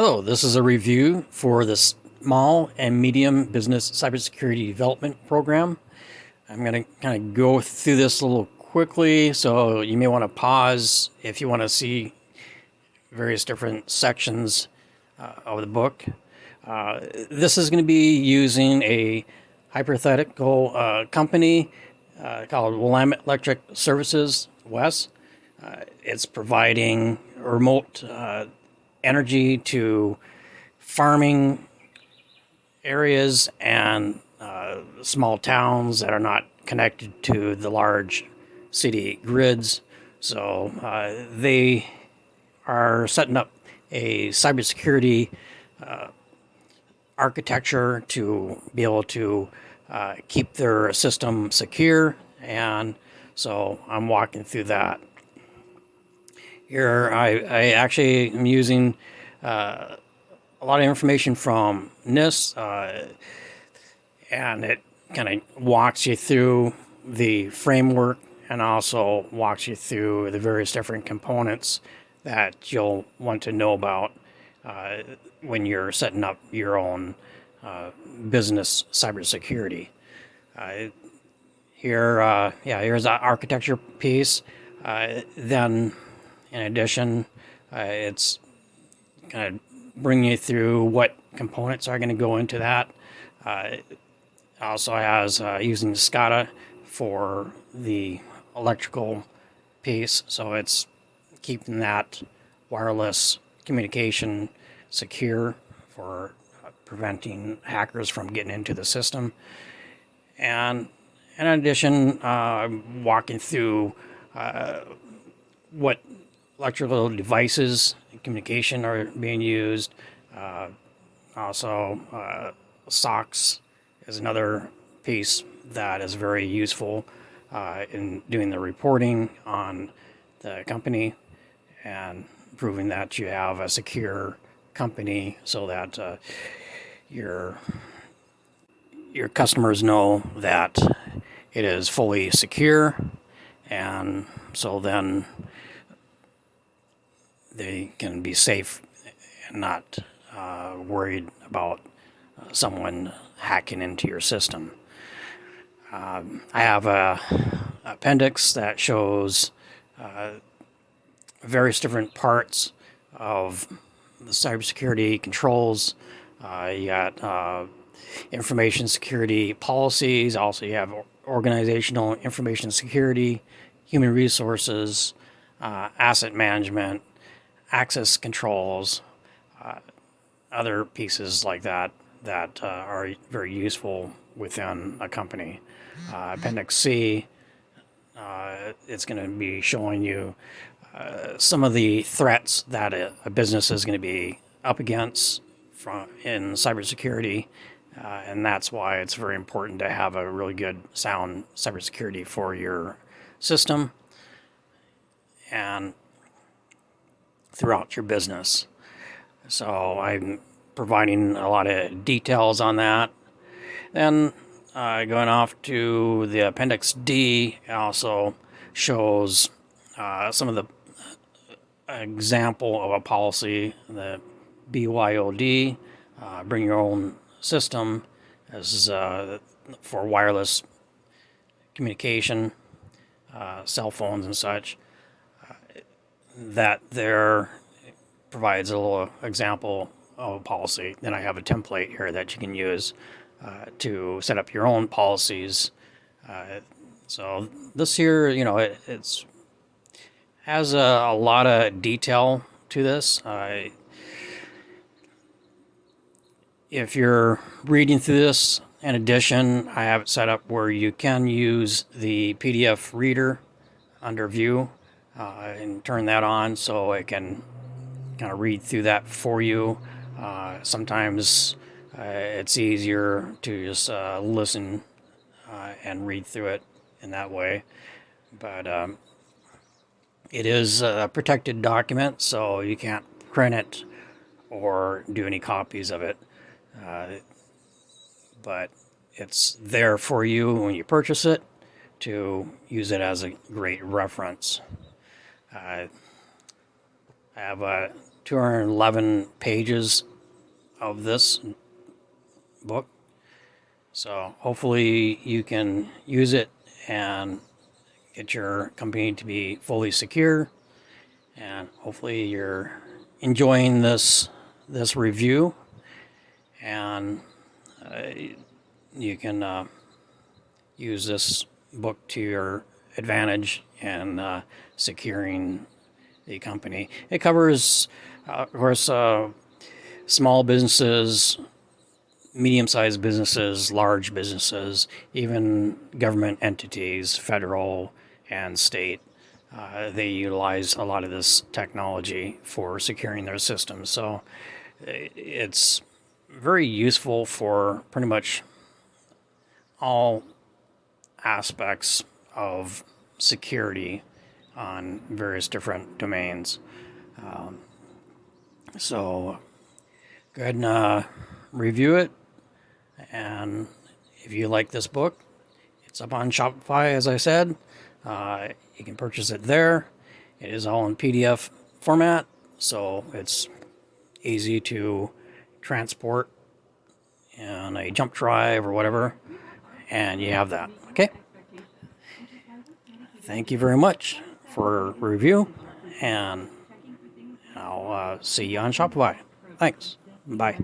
Hello, this is a review for the Small and Medium Business Cybersecurity Development Program. I'm going to kind of go through this a little quickly, so you may want to pause if you want to see various different sections uh, of the book. Uh, this is going to be using a hypothetical uh, company uh, called Willamette Electric Services, WES. Uh, it's providing remote uh, energy to farming areas and uh, small towns that are not connected to the large city grids. So uh, they are setting up a cybersecurity uh, architecture to be able to uh, keep their system secure. And so I'm walking through that here I, I actually am using uh, a lot of information from NIST, uh, and it kind of walks you through the framework and also walks you through the various different components that you'll want to know about uh, when you're setting up your own uh, business cybersecurity. Uh, here, uh, yeah, here's the architecture piece. then in addition, uh, it's kind of bringing you through what components are going to go into that. Uh, also has uh, using SCADA for the electrical piece, so it's keeping that wireless communication secure for preventing hackers from getting into the system. And in addition, uh, walking through uh, what electrical devices and communication are being used. Uh, also, uh, SOX is another piece that is very useful uh, in doing the reporting on the company and proving that you have a secure company so that uh, your your customers know that it is fully secure and so then they can be safe and not uh, worried about uh, someone hacking into your system. Um, I have a appendix that shows uh, various different parts of the cybersecurity controls. Uh, you got uh, information security policies. Also, you have organizational information security, human resources, uh, asset management, access controls, uh, other pieces like that that uh, are very useful within a company. Uh, Appendix C, uh, it's going to be showing you uh, some of the threats that a, a business is going to be up against from in cybersecurity. Uh, and that's why it's very important to have a really good sound cybersecurity for your system. And throughout your business. So I'm providing a lot of details on that. Then uh, going off to the Appendix D also shows uh, some of the uh, example of a policy, the BYOD, uh, bring your own system, as uh, for wireless communication, uh, cell phones and such that there provides a little example of a policy. Then I have a template here that you can use uh, to set up your own policies. Uh, so this here, you know, it, it's has a, a, lot of detail to this. Uh, if you're reading through this, in addition, I have it set up where you can use the PDF reader under view uh, and turn that on so it can kind of read through that for you. Uh, sometimes uh, it's easier to just uh, listen uh, and read through it in that way. But um, it is a protected document, so you can't print it or do any copies of it. Uh, but it's there for you when you purchase it to use it as a great reference. I have a 211 pages of this book. So hopefully you can use it and get your company to be fully secure. And hopefully you're enjoying this this review, and uh, you can uh, use this book to your advantage in uh, securing the company. It covers, uh, of course, uh, small businesses, medium-sized businesses, large businesses, even government entities, federal and state. Uh, they utilize a lot of this technology for securing their systems. So it's very useful for pretty much all aspects of security on various different domains. Um, so go ahead and uh, review it. And if you like this book, it's up on Shopify, as I said. Uh, you can purchase it there. It is all in PDF format, so it's easy to transport in a jump drive or whatever. And you have that. Okay. Thank you very much for review, and I'll uh, see you on Shopify. Thanks. Bye.